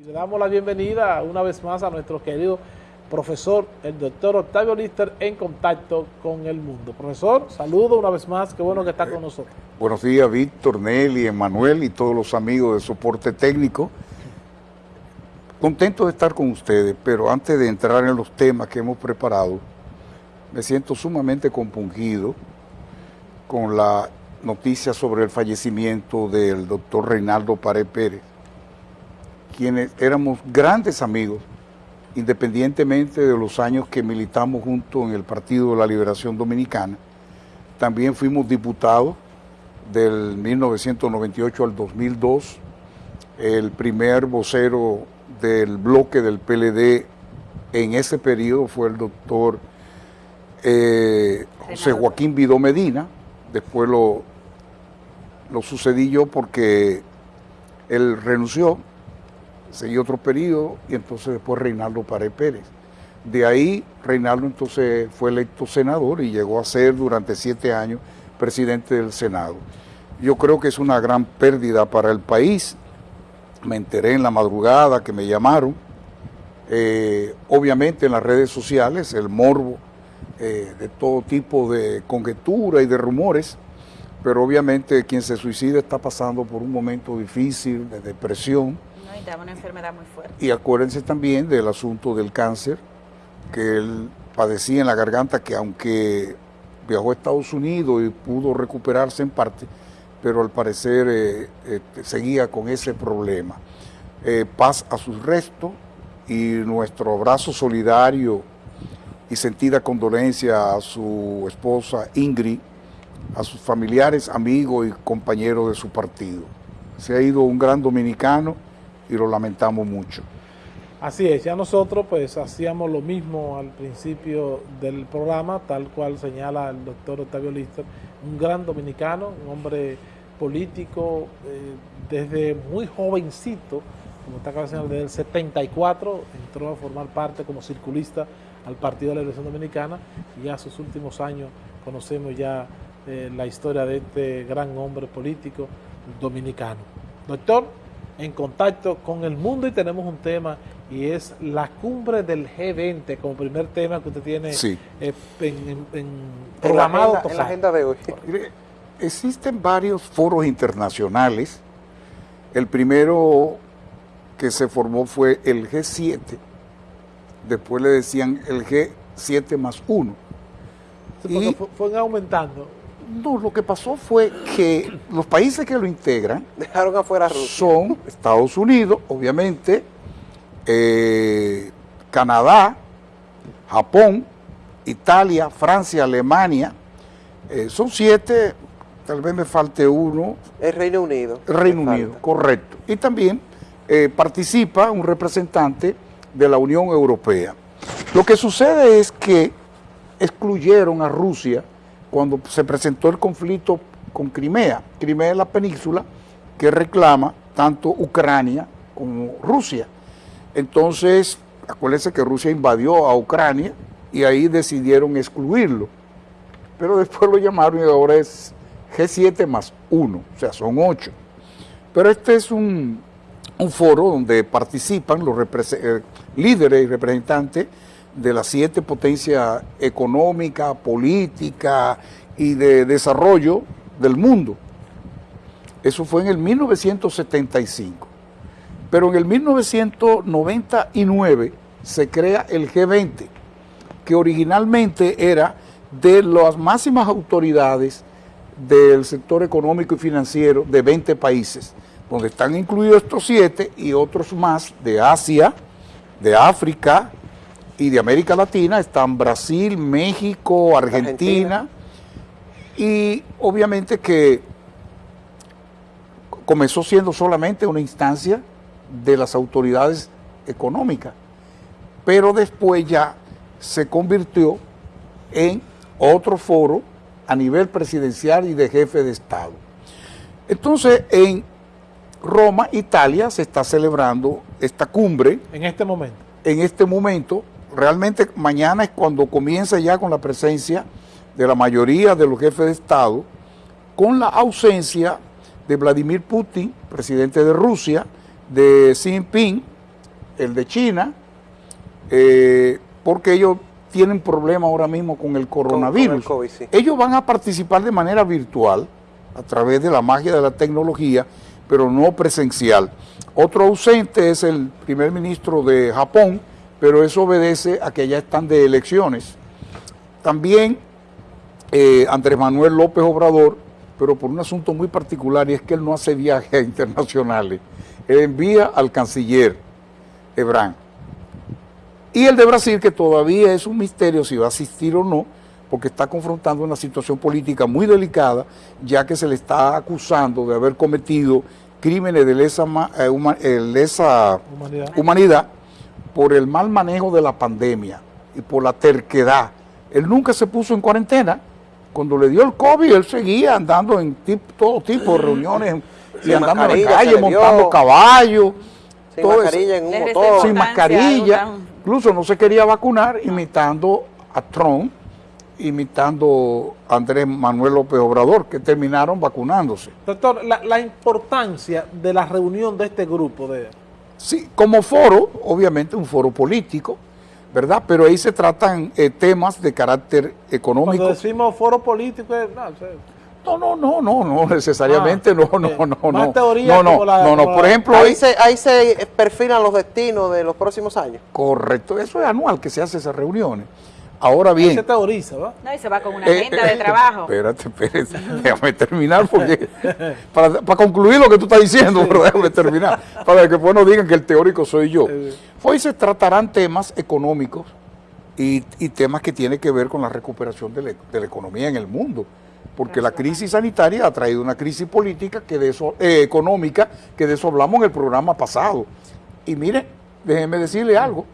Y le damos la bienvenida una vez más a nuestro querido profesor, el doctor Octavio Lister, en contacto con el mundo. Profesor, saludo una vez más, qué bueno que está con nosotros. Buenos días, Víctor, Nelly, Emanuel y todos los amigos de soporte técnico. Contento de estar con ustedes, pero antes de entrar en los temas que hemos preparado, me siento sumamente compungido con la noticia sobre el fallecimiento del doctor Reinaldo Pared Pérez, quienes éramos grandes amigos, independientemente de los años que militamos juntos en el Partido de la Liberación Dominicana. También fuimos diputados del 1998 al 2002, el primer vocero del bloque del PLD en ese periodo fue el doctor eh, José Joaquín Vidó Medina, después lo, lo sucedí yo porque él renunció, seguí otro periodo y entonces después Reinaldo Pared Pérez. De ahí Reinaldo entonces fue electo senador y llegó a ser durante siete años presidente del Senado. Yo creo que es una gran pérdida para el país. Me enteré en la madrugada que me llamaron. Eh, obviamente en las redes sociales, el morbo eh, de todo tipo de conjetura y de rumores, pero obviamente quien se suicida está pasando por un momento difícil, de depresión. Y una enfermedad muy fuerte. Y acuérdense también del asunto del cáncer, que él padecía en la garganta, que aunque viajó a Estados Unidos y pudo recuperarse en parte, pero al parecer eh, eh, seguía con ese problema. Eh, paz a sus restos y nuestro abrazo solidario y sentida condolencia a su esposa Ingrid, a sus familiares, amigos y compañeros de su partido. Se ha ido un gran dominicano y lo lamentamos mucho. Así es, ya nosotros pues hacíamos lo mismo al principio del programa, tal cual señala el doctor Octavio Lister, un gran dominicano, un hombre político eh, desde muy jovencito, como está acá desde el 74, entró a formar parte como circulista al Partido de la Liberación Dominicana y ya sus últimos años conocemos ya eh, la historia de este gran hombre político dominicano. Doctor, en contacto con el mundo y tenemos un tema y es la cumbre del G20 como primer tema que usted tiene eh, en, programado. En la, agenda, de hoy. Existen varios foros internacionales. El primero que se formó fue el G7. Después le decían el G7 más 1. y fue aumentando. No, lo que pasó fue que los países que lo integran dejaron afuera son Estados Unidos, obviamente, eh, Canadá, Japón, Italia, Francia, Alemania. Eh, son siete, tal vez me falte uno. El Reino Unido. El Reino Unido, correcto. Y también eh, participa un representante de la Unión Europea. Lo que sucede es que excluyeron a Rusia cuando se presentó el conflicto con Crimea. Crimea es la península que reclama tanto Ucrania como Rusia. Entonces, acuérdense que Rusia invadió a Ucrania y ahí decidieron excluirlo. Pero después lo llamaron y ahora es G7 más 1, o sea, son 8. Pero este es un, foro donde participan los eh, líderes y representantes de las siete potencias económica, política y de desarrollo del mundo. Eso fue en el 1975. Pero en el 1999 se crea el G20, que originalmente era de las máximas autoridades del sector económico y financiero de 20 países, donde están incluidos estos siete y otros más de Asia, de África, y de América Latina están Brasil, México, Argentina, y obviamente que comenzó siendo solamente una instancia de las autoridades económicas, pero después ya se convirtió en otro foro a nivel presidencial y de jefe de Estado. Entonces, en Roma, Italia, se está celebrando esta cumbre. En este momento. En este momento, realmente mañana es cuando comienza ya con la presencia de la mayoría de los jefes de Estado, con la ausencia de Vladimir Putin, presidente de Rusia, de Xi Jinping, el de China, eh, porque ellos tienen problemas ahora mismo con el coronavirus. Ellos van a participar de manera virtual, a través de la magia de la tecnología, pero no presencial. Otro ausente es el primer ministro de Japón, pero eso obedece a que ya están de elecciones. También eh, Andrés Manuel López Obrador, pero por un asunto muy particular, y es que él no hace viajes internacionales. Él envía al canciller Ebrán. Y el de Brasil, que todavía es un misterio si va a asistir o no, porque está confrontando una situación política muy delicada, ya que se le está acusando de haber cometido crímenes de lesa, eh, eh, humanidad. Por el mal manejo de la pandemia y por la terquedad. Él nunca se puso en cuarentena. Cuando le dio el COVID, él seguía andando en todo tipo de reuniones y andando en la calle, montando caballos. Sin mascarilla en un motor. Sin mascarilla. Incluso no se quería vacunar imitando a Trump imitando a Andrés Manuel López Obrador, que terminaron vacunándose. Doctor, la, importancia de la reunión de este grupo de... Sí, como foro, obviamente un foro político, ¿verdad? Pero ahí se tratan eh, temas de carácter económico. Cuando decimos foro político, no, no, no, no, no, necesariamente, no, no, no, no. Más teoría no, no, no, no, por ejemplo... Ahí se, ahí se perfilan los destinos de los próximos años. Correcto, eso es anual que se hace esas reuniones. Ahora bien. se teoriza, ¿va? No, y se va con una eh, agenda de eh, trabajo. Espérate, espérate, déjame terminar porque para, concluir lo que tú estás diciendo, pero déjame terminar, para que después no digan que el teórico soy yo. Hoy se tratarán temas económicos y, temas que tienen que ver con la recuperación de la, economía en el mundo, porque la crisis sanitaria ha traído una crisis política que de eso, eh, económica que de eso hablamos en el programa pasado. Y mire, déjenme decirle algo,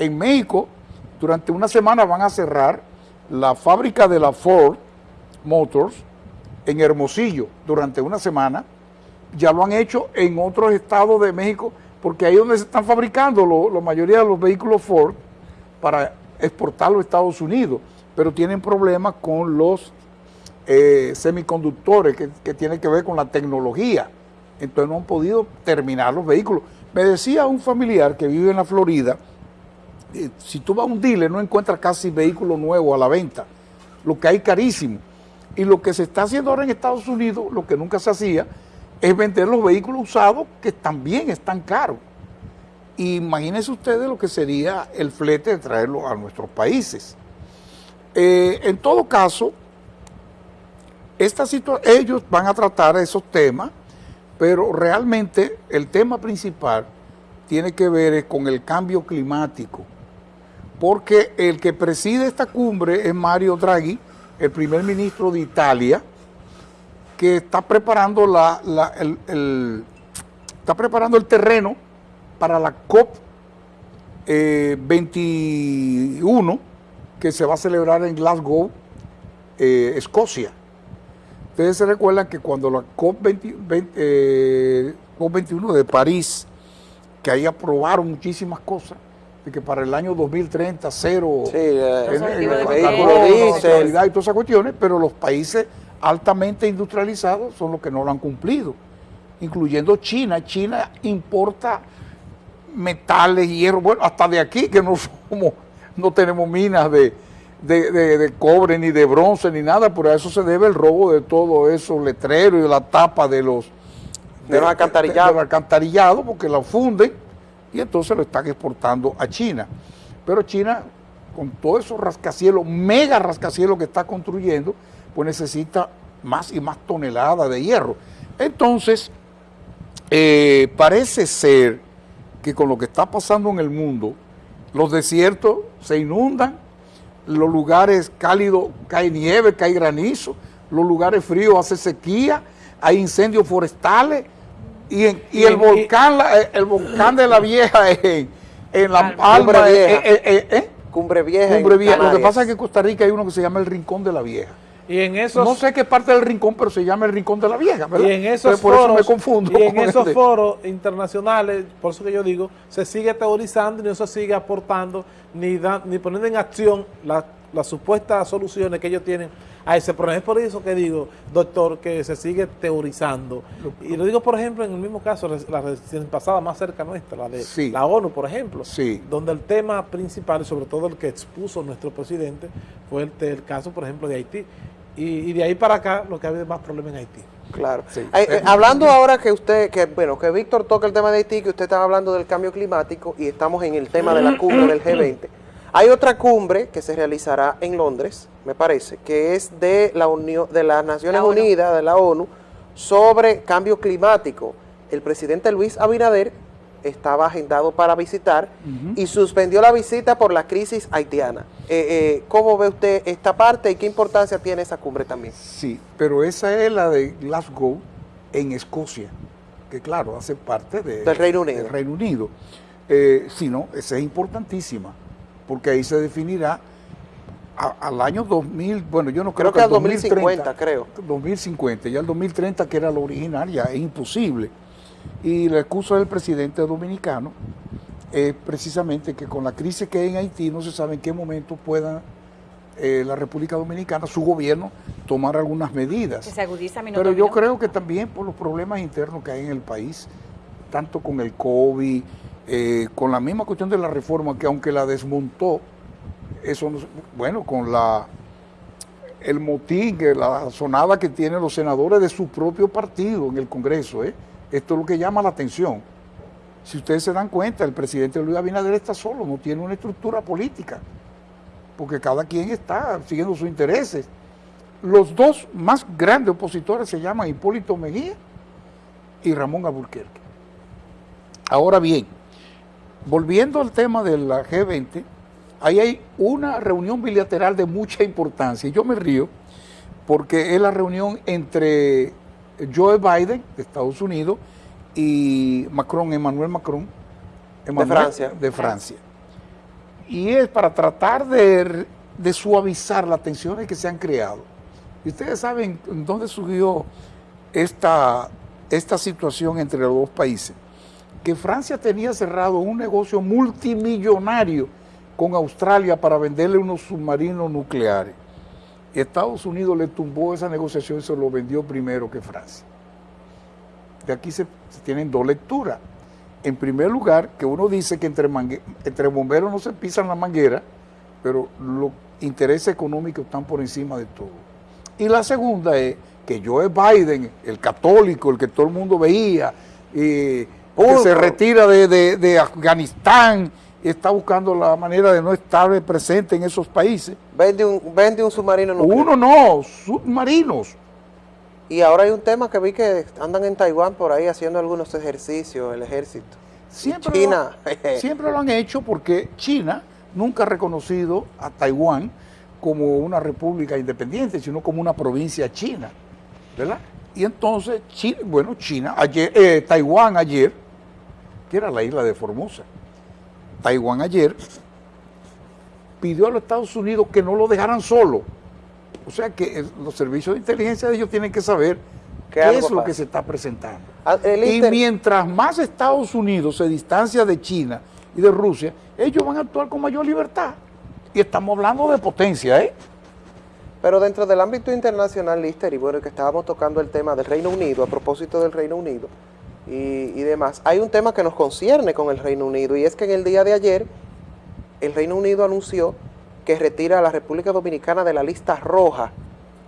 en México durante una semana van a cerrar la fábrica de la Ford Motors en Hermosillo durante una semana. Ya lo han hecho en otros estados de México, porque ahí es donde se están fabricando la mayoría de los vehículos Ford para exportar a Estados Unidos, pero tienen problemas con los eh, semiconductores que, que que ver con la tecnología. Entonces no han podido terminar los vehículos. Me decía un familiar que vive en la Florida, eh, si tú vas a un dealer no encuentras casi vehículos nuevos a la venta, lo que hay carísimo. Y lo que se está haciendo ahora en Estados Unidos, lo que nunca se hacía, es vender los vehículos usados que también están caros. Imagínense ustedes lo que sería el flete de traerlo a nuestros países. Eh, en todo caso, esta ellos van a tratar esos temas, pero realmente el tema principal tiene que ver con el cambio climático porque el que preside esta cumbre es Mario Draghi, el primer ministro de Italia, que está preparando, la, el, está preparando el terreno para la COP 21, eh, que se va a celebrar en Glasgow, eh, Escocia. Ustedes se recuerdan que cuando la COP, 21 eh, de París, que ahí aprobaron muchísimas cosas, que para el año 2030 cero sí, eh, y todas esas cuestiones, pero los países altamente industrializados son los que no lo han cumplido, incluyendo China. China importa metales, hierro, bueno, hasta de aquí que no somos, no tenemos minas de, de, cobre, ni de bronce, ni nada, por eso se debe el robo de todo eso, letreros y de la tapa de los, de, los alcantarillados, porque la funden y entonces lo están exportando a China. Pero China, con todo esos rascacielos, mega rascacielos que está construyendo, pues necesita más y más toneladas de hierro. Entonces, eh, parece ser que con lo que está pasando en el mundo, los desiertos se inundan, los lugares cálidos cae nieve, cae granizo, los lugares fríos hace sequía, hay incendios forestales, y, el volcán eh, el volcán de la vieja en, en La Palma. Eh, eh, Cumbre Vieja. Cumbre Vieja. Lo que pasa es que en Costa Rica hay uno que se llama el Rincón de la Vieja. Y en esos, no sé qué parte del rincón, pero se llama el Rincón de la Vieja, ¿verdad? Y en esos foros, me confundo. Y en esos foros internacionales, por eso que yo digo, se sigue teorizando y no se sigue aportando ni, ni poniendo en acción las supuestas soluciones que ellos tienen a ese problema. Es por eso que digo, doctor, que se sigue teorizando. Y lo digo, por ejemplo, en el mismo caso, la recién pasada más cerca nuestra, la de la ONU, por ejemplo, donde el tema principal, y sobre todo el que expuso nuestro presidente, fue el, el caso, por ejemplo, de Haití. Y, de ahí para acá lo que ha habido más problemas en Haití. Claro. Eh, hablando ahora que usted, que bueno, que Víctor toca el tema de Haití, que usted estaba hablando del cambio climático y estamos en el tema de la cumbre del G20. Hay otra cumbre que se realizará en Londres, me parece, que es de la Unión, de las Naciones Unidas, de la ONU, sobre cambio climático. El presidente Luis Abinader estaba agendado para visitar y suspendió la visita por la crisis haitiana. Eh, eh, ¿Cómo ve usted esta parte y qué importancia tiene esa cumbre también? Sí, pero esa es la de Glasgow en Escocia, que claro, hace parte del Reino Unido. Del Reino Unido. Eh, sí, no, esa es importantísima, porque ahí se definirá al año 2000, bueno, yo no creo, creo que, al 2050, creo. 2050, ya el 2030, que era lo original, ya es imposible. Y la excusa del presidente dominicano es precisamente que con la crisis que hay en Haití no se sabe en qué momento pueda eh, la República Dominicana, su gobierno, tomar algunas medidas. se agudiza Pero yo creo que también por los problemas internos que hay en el país, tanto con el COVID, eh, con la misma cuestión de la reforma, que aunque la desmontó, eso bueno, con la el motín, la sonada que tienen los senadores de su propio partido en el Congreso, ¿eh? Esto es lo que llama la atención. Si ustedes se dan cuenta, el presidente Luis Abinader está solo, no tiene una estructura política, porque cada quien está siguiendo sus intereses. Los dos más grandes opositores se llaman Hipólito Mejía y Ramón Aburquerque. Ahora bien, volviendo al tema de la G20, ahí hay una reunión bilateral de mucha importancia. Y yo me río porque es la reunión entre Joe Biden de Estados Unidos y Macron, Emmanuel Macron, de Francia. De Francia. Y es para tratar de, suavizar las tensiones que se han creado. Y ustedes saben dónde surgió esta, esta situación entre los dos países. Que Francia tenía cerrado un negocio multimillonario con Australia para venderle unos submarinos nucleares. Estados Unidos le tumbó esa negociación y se lo vendió primero que Francia. De aquí se, tienen dos lecturas. En primer lugar, que uno dice que entre, bomberos no se pisan la manguera, pero los intereses económicos están por encima de todo. Y la segunda es que Joe Biden, el católico, el que todo el mundo veía, y que se retira de, de Afganistán, está buscando la manera de no estar presente en esos países. Vende un, vende un submarino nuclear. Uno no, submarinos. Y ahora hay un tema que vi que andan en Taiwán por ahí haciendo algunos ejercicios, el ejército. Siempre, China. Lo, siempre lo han hecho porque China nunca ha reconocido a Taiwán como una república independiente, sino como una provincia china, ¿verdad? Y entonces, China, bueno, China, ayer, eh, Taiwán ayer, que era la isla de Formosa, Taiwán ayer, pidió a los Estados Unidos que no lo dejaran solo. O sea que los servicios de inteligencia de ellos tienen que saber qué es lo que se está presentando. Ah, y mientras más Estados Unidos se distancia de China y de Rusia, ellos van a actuar con mayor libertad. Y estamos hablando de potencia, ¿eh? Pero dentro del ámbito internacional, Lister, y bueno, que estábamos tocando el tema del Reino Unido, a propósito del Reino Unido, y, demás. Hay un tema que nos concierne con el Reino Unido y es que en el día de ayer el Reino Unido anunció que retira a la República Dominicana de la lista roja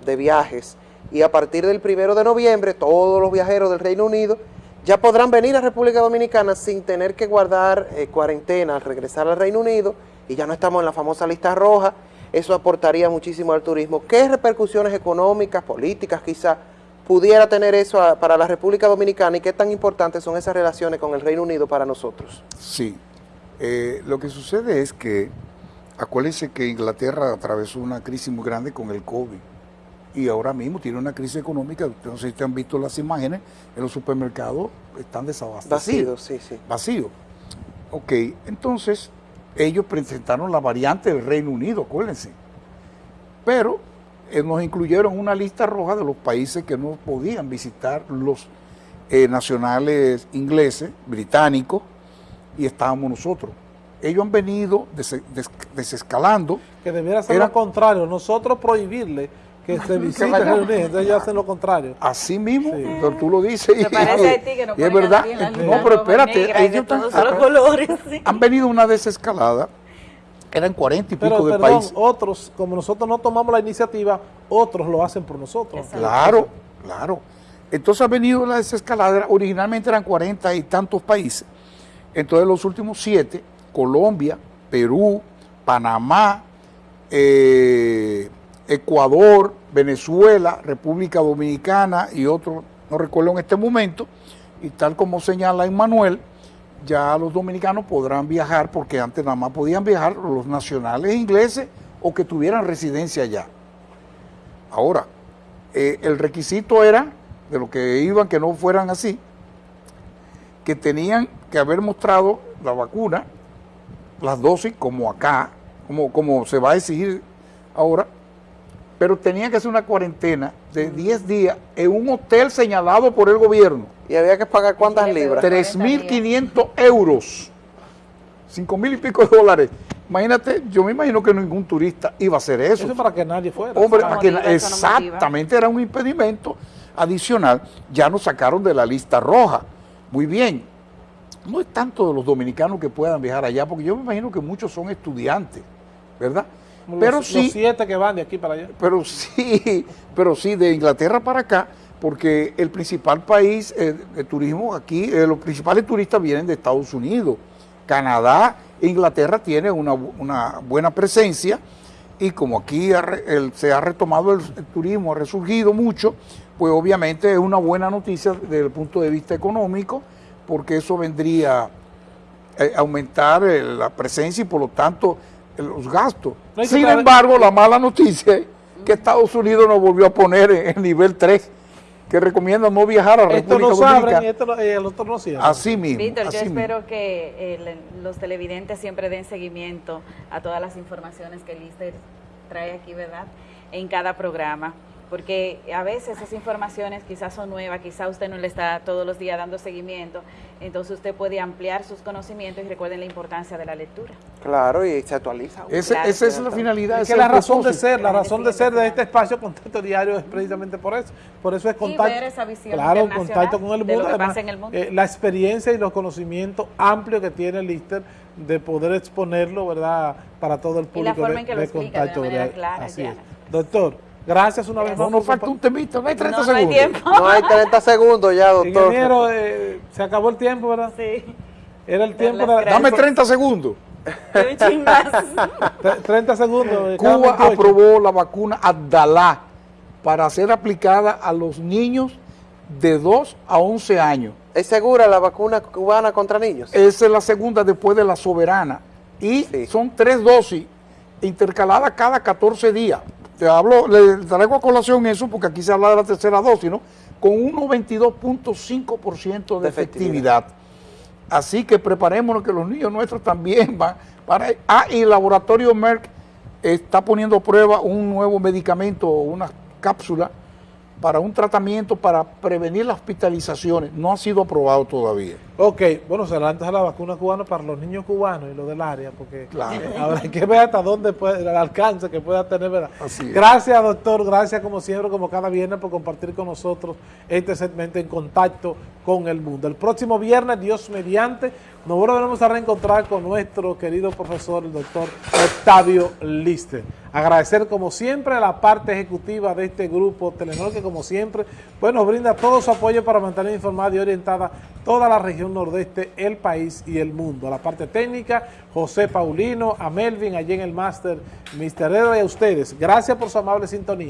de viajes y a partir del primero de noviembre todos los viajeros del Reino Unido ya podrán venir a República Dominicana sin tener que guardar eh, cuarentena al regresar al Reino Unido y ya no estamos en la famosa lista roja, eso aportaría muchísimo al turismo. ¿Qué repercusiones económicas, políticas quizá pudiera tener eso para la República Dominicana y qué tan importantes son esas relaciones con el Reino Unido para nosotros. Sí, eh, lo que sucede es que, acuérdense que Inglaterra atravesó una crisis muy grande con el COVID y ahora mismo tiene una crisis económica, no sé si ustedes han visto las imágenes, en los supermercados están desabastecidos. Vacíos, sí, sí. Vacíos. Ok, entonces ellos presentaron la variante del Reino Unido, acuérdense. Pero nos incluyeron una lista roja de los países que no podían visitar los eh, nacionales ingleses, británicos, y estábamos nosotros. Ellos han venido desescalando. Que debiera ser lo contrario, nosotros prohibirle que se visite reunir, entonces ellos hacen lo contrario. Así mismo, pero tú lo dices. y, parece a ti que no y es verdad. no, pero espérate, ellos colores. Han venido una desescalada, eran cuarenta y pico de perdón, países. otros, como nosotros no tomamos la iniciativa, otros lo hacen por nosotros. Claro, claro. Entonces ha venido la desescalada, originalmente eran cuarenta y tantos países. Entonces los últimos siete, Colombia, Perú, Panamá, eh, Ecuador, Venezuela, República Dominicana y otros, no recuerdo en este momento, y tal como señala Emmanuel, ya los dominicanos podrán viajar porque antes nada más podían viajar los nacionales ingleses o que tuvieran residencia allá. Ahora, eh, el requisito era, de lo que iban, que no fueran así, que tenían que haber mostrado la vacuna, las dosis, como acá, como, como se va a exigir ahora, pero tenía que hacer una cuarentena de 10 días en un hotel señalado por el gobierno. ¿Y había que pagar cuántas libras? 3.500 euros, 5 mil y pico de dólares. Imagínate, yo me imagino que ningún turista iba a hacer eso. Eso para que nadie fuera. Hombre, para que, exactamente, era un impedimento adicional. Ya nos sacaron de la lista roja. Muy bien. No es tanto de los dominicanos que puedan viajar allá, porque yo me imagino que muchos son estudiantes, ¿verdad? Pero sí, los siete que van de aquí para allá. Pero sí, pero sí, de Inglaterra para acá, porque el principal país eh, de turismo aquí, eh, los principales turistas vienen de Estados Unidos, Canadá, Inglaterra tiene una, buena presencia y como aquí se ha retomado el, turismo, ha resurgido mucho, pues obviamente es una buena noticia desde el punto de vista económico, porque eso vendría a eh, aumentar la presencia y por lo tanto los gastos. Sin embargo, la mala noticia es que Estados Unidos nos volvió a poner en el nivel 3, que recomienda no viajar a República esto no Dominicana. y esto eh, el otro no Así mismo. Víctor, yo espero que los televidentes siempre den seguimiento a todas las informaciones que Lister trae aquí, ¿verdad? En cada programa porque a veces esas informaciones quizás son nuevas, quizás usted no le está todos los días dando seguimiento, entonces usted puede ampliar sus conocimientos y recuerden la importancia de la lectura. Claro, y se actualiza. esa es la finalidad. Es que la razón de ser, la razón de ser de este espacio Contacto Diario es precisamente por eso. Por eso es contacto. claro, contacto con el mundo. Eh, la experiencia y los conocimientos amplios que tiene Lister de poder exponerlo, ¿verdad?, para todo el público. Y la forma en que lo explica de manera clara, Así es. Doctor, Gracias una vez más. No, nos falta un temito, no hay 30 no, segundos. No hay tiempo. No hay 30 segundos ya, doctor. Ingeniero, eh, se acabó el tiempo, ¿verdad? Sí. Era el tiempo. De, dame 30 segundos. 30 segundos. Cuba aprobó la vacuna Abdalá para ser aplicada a los niños de 2 a 11 años. ¿Es segura la vacuna cubana contra niños? Esa es la segunda después de la soberana. Y son tres dosis intercaladas cada 14 días te hablo, le traigo a colación eso porque aquí se habla de la tercera dosis, ¿no? Con un 92.5% de, efectividad. Así que preparémonos que los niños nuestros también van para... Ah, y el laboratorio Merck está poniendo a prueba un nuevo medicamento, una cápsula para un tratamiento para prevenir las hospitalizaciones. No ha sido aprobado todavía. Ok, bueno, se adelanta la vacuna cubana para los niños cubanos y los del área, porque claro. hay que ver hasta dónde puede, el alcance que pueda tener. ¿verdad? Gracias, doctor, gracias como siempre, como cada viernes, por compartir con nosotros este segmento en contacto con el mundo. El próximo viernes, Dios mediante, nos volveremos a reencontrar con nuestro querido profesor, el doctor Octavio Lister. Agradecer como siempre a la parte ejecutiva de este grupo Telenor, que como siempre pues nos brinda todo su apoyo para mantener informada y orientada toda la región nordeste, el país y el mundo. A la parte técnica, José Paulino, a Melvin, allí en el máster, Mister Edo y a ustedes. Gracias por su amable sintonía.